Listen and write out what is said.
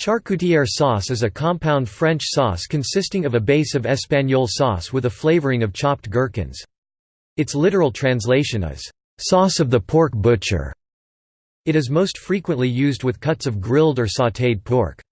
Charcutière sauce is a compound French sauce consisting of a base of espagnole sauce with a flavoring of chopped gherkins. Its literal translation is, "...sauce of the pork butcher". It is most frequently used with cuts of grilled or sautéed pork.